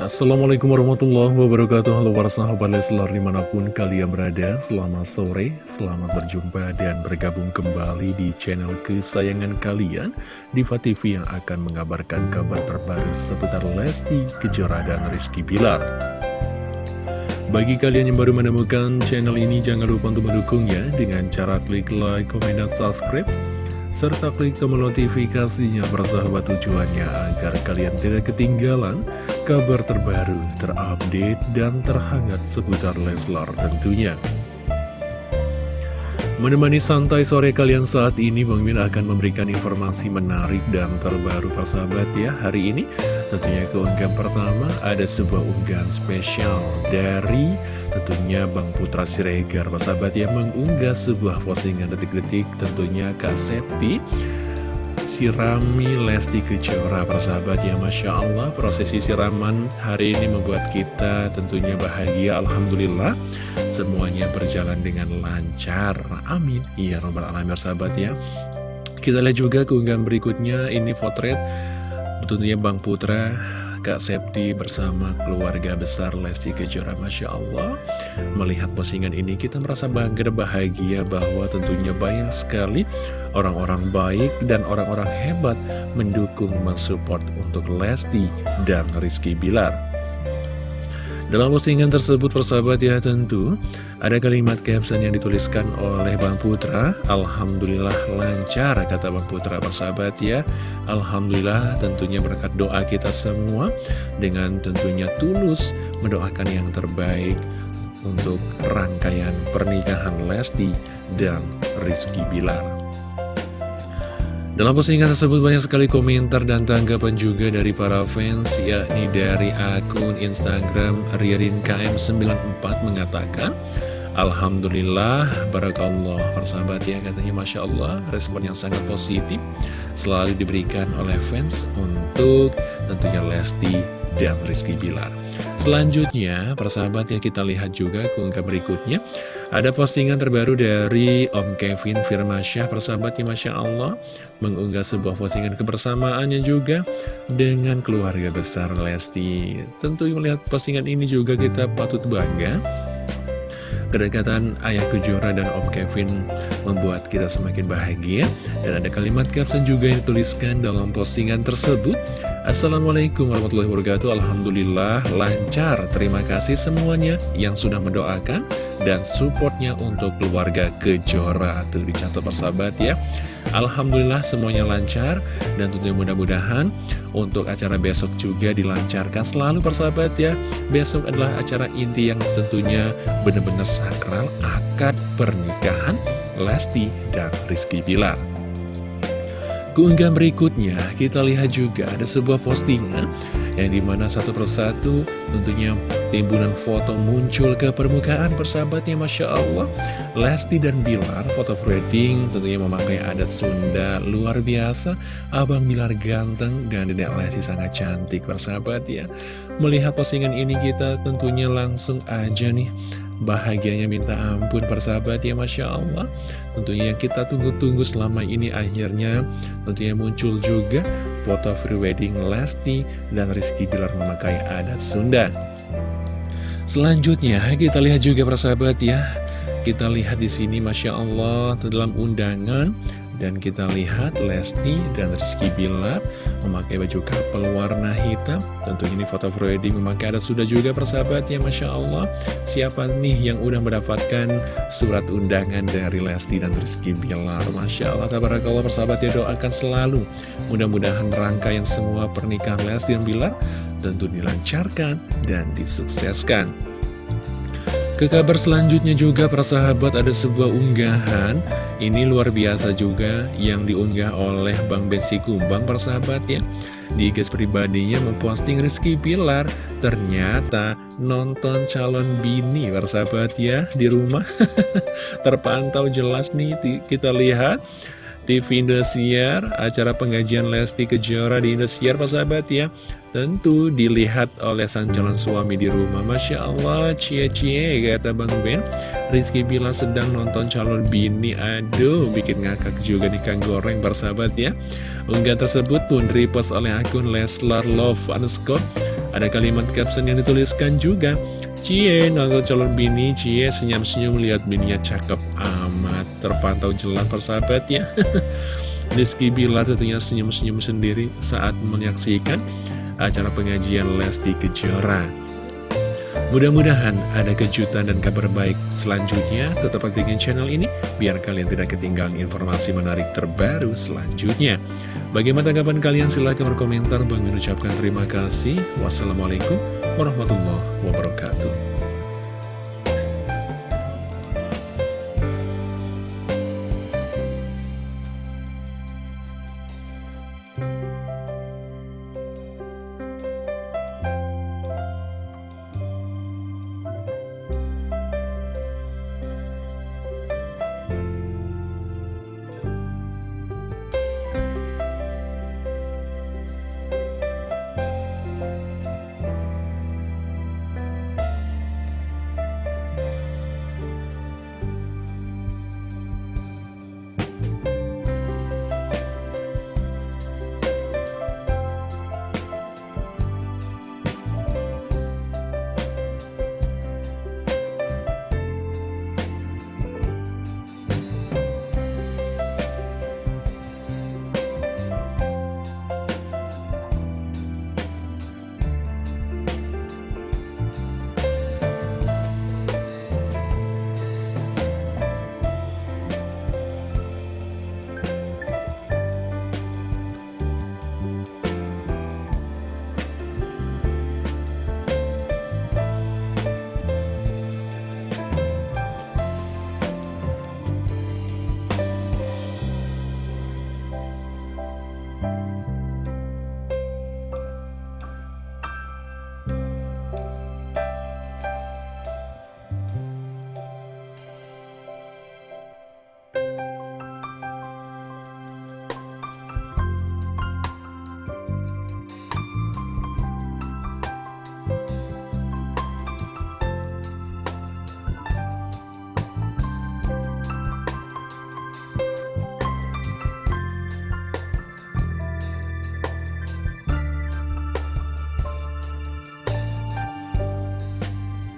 Assalamualaikum warahmatullahi wabarakatuh. Halo para sahabat Leslar di mana pun kalian berada Selamat sore, selamat berjumpa dan bergabung kembali di channel kesayangan kalian Diva TV yang akan mengabarkan kabar terbaru seputar Lesti Kejora dan Rizky Bilar. Bagi kalian yang baru menemukan channel ini, jangan lupa untuk mendukungnya dengan cara klik like, komen, dan subscribe serta klik tombol notifikasinya bersahabat tujuannya agar kalian tidak ketinggalan kabar terbaru, terupdate, dan terhangat seputar Leslar tentunya. Menemani santai sore kalian saat ini, Bang Min akan memberikan informasi menarik dan terbaru persahabat ya hari ini. Tentunya keunggahan pertama ada sebuah unggahan spesial dari tentunya Bang Putra Siregar Sahabat yang mengunggah sebuah postingan detik-detik tentunya Kak Septi Sirami Lesti Kejora persahabat ya Masya Allah. Prosesi siraman hari ini membuat kita tentunya bahagia Alhamdulillah. Semuanya berjalan dengan lancar. Amin. Iya robbal alamin sahabat ya. Kita lihat juga keunggahan berikutnya. Ini potret tentunya Bang Putra Kak Septi bersama keluarga besar Lesti Kejora Masya Allah. Melihat postingan ini kita merasa bangga bahagia bahwa tentunya banyak sekali orang-orang baik dan orang-orang hebat mendukung mensupport untuk Lesti dan Rizky Bilar. Dalam postingan tersebut persahabat ya tentu ada kalimat caption yang dituliskan oleh Bang Putra. Alhamdulillah lancar kata Bang Putra persahabat ya. Alhamdulillah tentunya berkat doa kita semua Dengan tentunya tulus mendoakan yang terbaik untuk rangkaian pernikahan Lesti dan Rizky Bilar dalam postingan tersebut banyak sekali komentar dan tanggapan juga dari para fans yakni dari akun Instagram Ririn KM94 mengatakan Alhamdulillah, Barakallah, persahabat ya katanya Masya Allah, respon yang sangat positif selalu diberikan oleh fans untuk tentunya Lesti dan Rizky Bilar. Selanjutnya, persahabat ya kita lihat juga keunggahan berikutnya. Ada postingan terbaru dari Om Kevin Firmansyah, persahabat ya Masya Allah, mengunggah sebuah postingan kebersamaannya juga dengan keluarga besar Lesti. Tentu melihat postingan ini juga kita patut bangga. Kedekatan Ayah Kejora dan Om Kevin membuat kita semakin bahagia Dan ada kalimat caption juga yang dituliskan dalam postingan tersebut Assalamualaikum warahmatullahi wabarakatuh. Alhamdulillah lancar. Terima kasih semuanya yang sudah mendoakan Dan supportnya untuk keluarga Kejora. Tuh dicatat persahabat ya. Alhamdulillah semuanya lancar. Dan tentunya mudah-mudahan untuk acara besok juga dilancarkan. Selalu persahabat ya. Besok adalah acara inti yang tentunya benar-benar sakral Akad pernikahan Lesti dan Rizky Bilar Keunggahan berikutnya kita lihat juga ada sebuah postingan yang di mana satu persatu tentunya timbunan foto muncul ke permukaan persahabatnya Masya Allah. Lesti dan Bilar foto wedding tentunya memakai adat Sunda luar biasa. Abang Bilar ganteng dan Dedek Lesti sangat cantik persahabat ya. Melihat postingan ini kita tentunya langsung aja nih Bahagianya minta ampun persahabat ya Masya Allah. Tentunya yang kita tunggu-tunggu selama ini akhirnya Tentunya muncul juga foto free wedding Lesti dan Rizky Bilar memakai adat Sunda. Selanjutnya kita lihat juga persahabat ya. Kita lihat di sini Masya Allah dalam undangan dan kita lihat Lesti dan Rizky Bilar memakai baju couple warna hitam. Tentunya ini foto wedding memakai. Ada sudah juga persahabat ya Masya Allah. Siapa nih yang udah mendapatkan surat undangan dari Lesti dan Rizky Bilar? Masya Allah tabarakallah persahabat ya doakan selalu. Mudah-mudahan rangkaian semua pernikahan Lesti dan Bilar tentu dilancarkan dan disukseskan. Ke kabar selanjutnya juga para sahabat ada sebuah unggahan Ini luar biasa juga yang diunggah oleh Bang Bensi Kumbang para sahabat ya. Di guys pribadinya memposting Rizky Pilar Ternyata nonton calon bini para sahabat ya di rumah. Terpantau jelas nih kita lihat. TV Indosiar, acara pengajian Lesti Kejora di Indosiar, Pak sahabat ya. Tentu dilihat oleh sang calon suami di rumah. Masya Allah, cie-cie, kata Bang Ben. Rizky bilang sedang nonton calon bini. Aduh, bikin ngakak juga nih Kang Goreng, sahabat ya. Unggahan tersebut pun repost oleh akun Leslar Love underscore Ada kalimat caption yang dituliskan juga Cie, nonton calon bini, Cie senyum-senyum lihat bininya cakep amat Terpantau jelas persahabat ya Rizky Bilar tentunya senyum-senyum sendiri saat menyaksikan acara pengajian Lesti Kejora Mudah-mudahan ada kejutan dan kabar baik selanjutnya. Tetap aktifkan channel ini biar kalian tidak ketinggalan informasi menarik terbaru selanjutnya. Bagaimana tanggapan kalian? Silahkan berkomentar. Bang mengucapkan terima kasih. Wassalamualaikum warahmatullahi wabarakatuh.